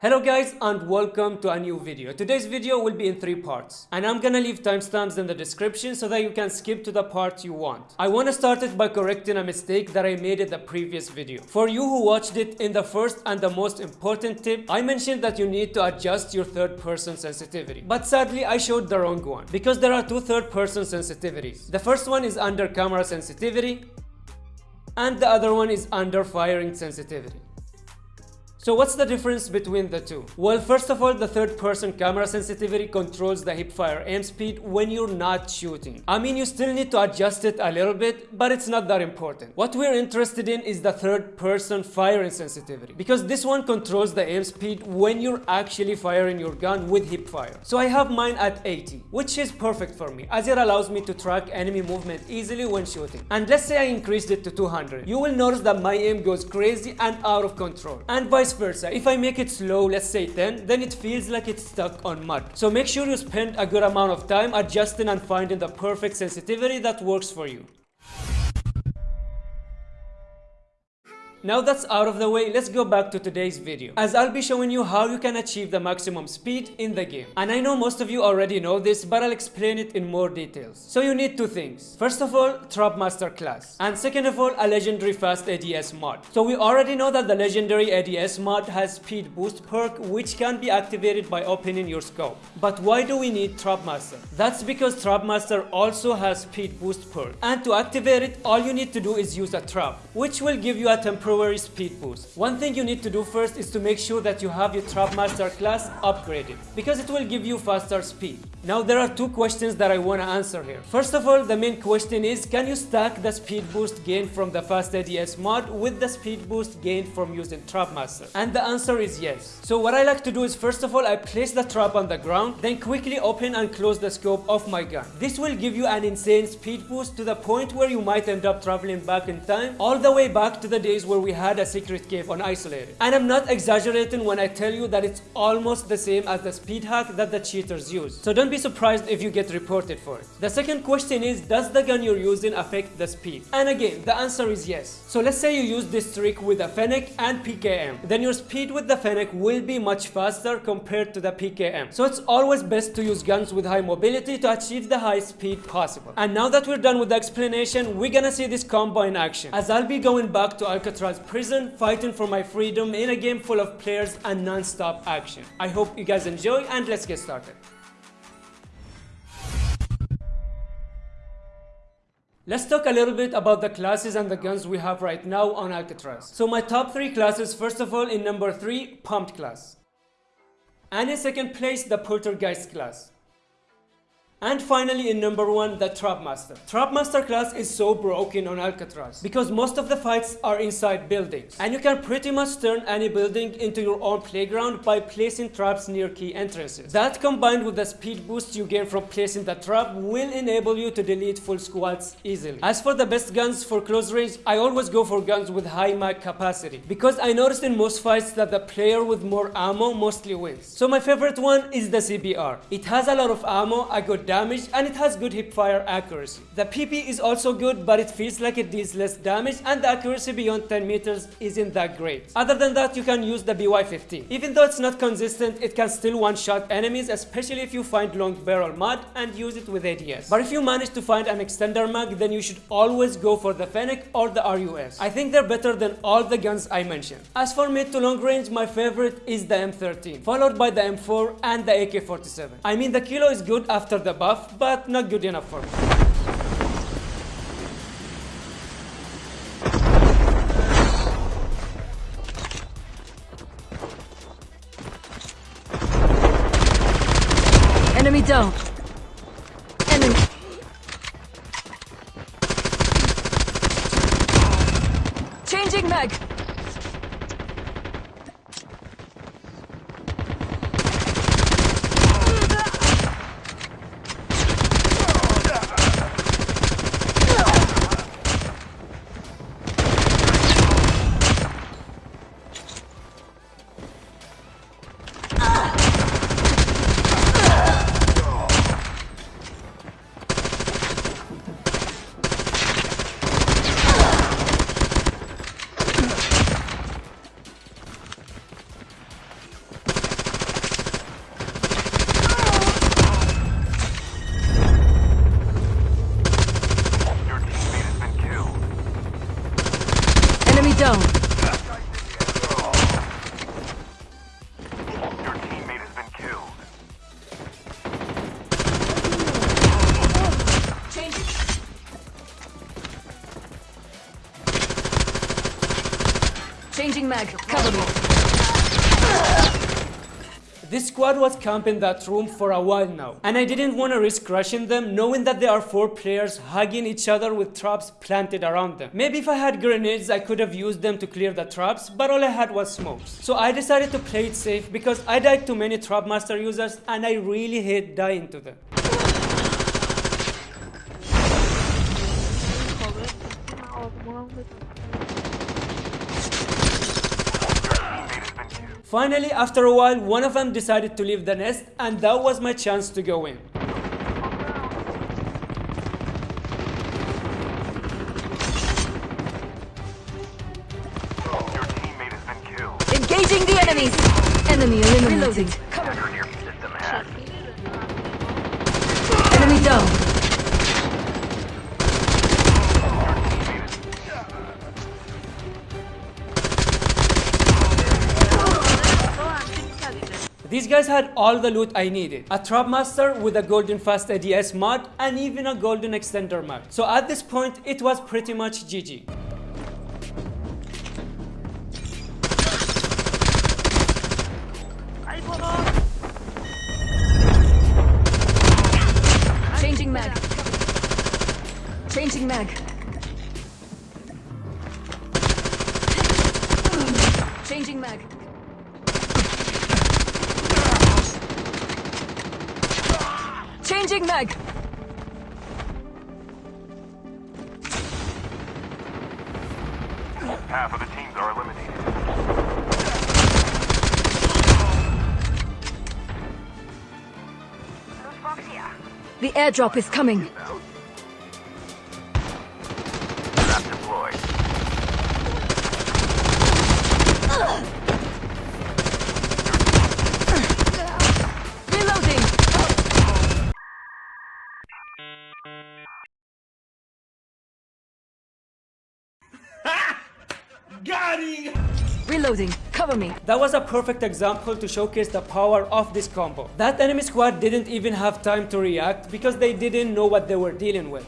Hello guys and welcome to a new video. Today's video will be in three parts and I'm gonna leave timestamps in the description so that you can skip to the part you want. I wanna start it by correcting a mistake that I made in the previous video. For you who watched it in the first and the most important tip, I mentioned that you need to adjust your third person sensitivity. But sadly I showed the wrong one because there are two third person sensitivities. The first one is under camera sensitivity and the other one is under firing sensitivity. So what's the difference between the two? Well, first of all, the third person camera sensitivity controls the hipfire aim speed when you're not shooting. I mean, you still need to adjust it a little bit, but it's not that important. What we're interested in is the third person firing sensitivity because this one controls the aim speed when you're actually firing your gun with hipfire. So I have mine at 80, which is perfect for me as it allows me to track enemy movement easily when shooting. And let's say I increased it to 200. You will notice that my aim goes crazy and out of control and vice versa. If I make it slow, let's say 10, then it feels like it's stuck on mud. So make sure you spend a good amount of time adjusting and finding the perfect sensitivity that works for you. Now that's out of the way, let's go back to today's video, as I'll be showing you how you can achieve the maximum speed in the game. And I know most of you already know this, but I'll explain it in more details. So you need two things. First of all, Trapmaster class. And second of all, a legendary fast ADS mod. So we already know that the legendary ADS mod has speed boost perk, which can be activated by opening your scope. But why do we need Trapmaster? That's because Trapmaster also has speed boost perk. And to activate it, all you need to do is use a trap, which will give you a temporary speed boost. One thing you need to do first is to make sure that you have your Trapmaster class upgraded because it will give you faster speed. Now there are two questions that I want to answer here. First of all, the main question is can you stack the speed boost gained from the fast ADS mod with the speed boost gained from using Trapmaster? And the answer is yes. So what I like to do is first of all I place the trap on the ground then quickly open and close the scope of my gun. This will give you an insane speed boost to the point where you might end up traveling back in time all the way back to the days where we had a secret cave on Isolated. And I'm not exaggerating when I tell you that it's almost the same as the speed hack that the cheaters use. So don't be surprised if you get reported for it. The second question is, does the gun you're using affect the speed? And again, the answer is yes. So let's say you use this trick with a Fennec and PKM. Then your speed with the Fennec will be much faster compared to the PKM. So it's always best to use guns with high mobility to achieve the high speed possible. And now that we're done with the explanation, we're gonna see this combo in action. As I'll be going back to Alcatraz prison, fighting for my freedom in a game full of players and non-stop action. I hope you guys enjoy and let's get started. Let's talk a little bit about the classes and the guns we have right now on Alcatraz. So my top 3 classes, first of all in number 3, Pumped class. And in second place, the Poltergeist class. And finally in number 1, the Trapmaster. Trapmaster class is so broken on Alcatraz because most of the fights are inside buildings and you can pretty much turn any building into your own playground by placing traps near key entrances. That combined with the speed boost you gain from placing the trap will enable you to delete full squads easily. As for the best guns for close range, I always go for guns with high mag capacity because I noticed in most fights that the player with more ammo mostly wins. So my favorite one is the CBR. It has a lot of ammo, a good damage and it has good hip fire accuracy. The PP is also good but it feels like it deals less damage and the accuracy beyond 10 meters isn't that great. Other than that you can use the BY-15. Even though it's not consistent it can still one-shot enemies especially if you find long barrel mod and use it with ADS. But if you manage to find an extender mag then you should always go for the Fennec or the RUS. I think they're better than all the guns I mentioned. As for mid to long range my favorite is the M13 followed by the M4 and the AK-47. I mean the kilo is good after the buff but not good enough for me. Enemy down. This squad was camping that room for a while now, and I didn't want to risk rushing them knowing that there are 4 players hugging each other with traps planted around them. Maybe if I had grenades I could have used them to clear the traps, but all I had was smokes. So I decided to play it safe because I died to many Trapmaster users and I really hate dying to them. Finally, after a while, one of them decided to leave the nest and that was my chance to go in. Your teammate has been killed. Engaging the enemies! Enemy eliminated. Reloading. These guys had all the loot I needed. A Trapmaster with a golden fast ADS mod and even a golden extender mod. So at this point, it was pretty much GG. Changing mag. Half of the teams are eliminated. The airdrop is coming. Reloading. Cover me. That was a perfect example to showcase the power of this combo. That enemy squad didn't even have time to react because they didn't know what they were dealing with.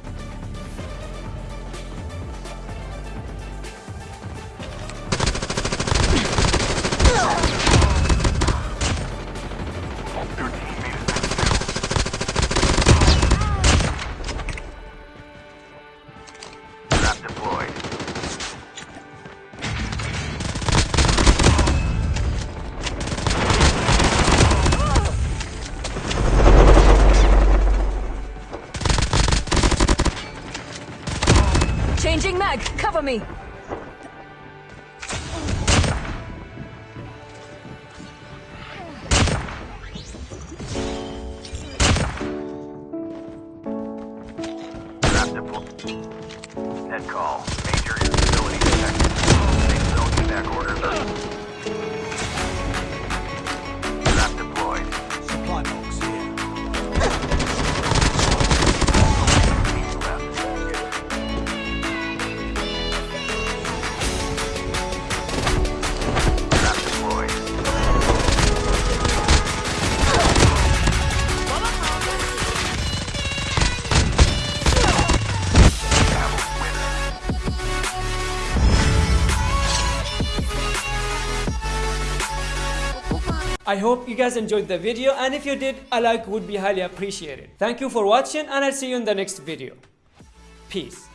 Mag. Cover me. Net call. Major instability detected. Safe zone evac orders I hope you guys enjoyed the video and if you did, a like would be highly appreciated. Thank you for watching and I'll see you in the next video. Peace.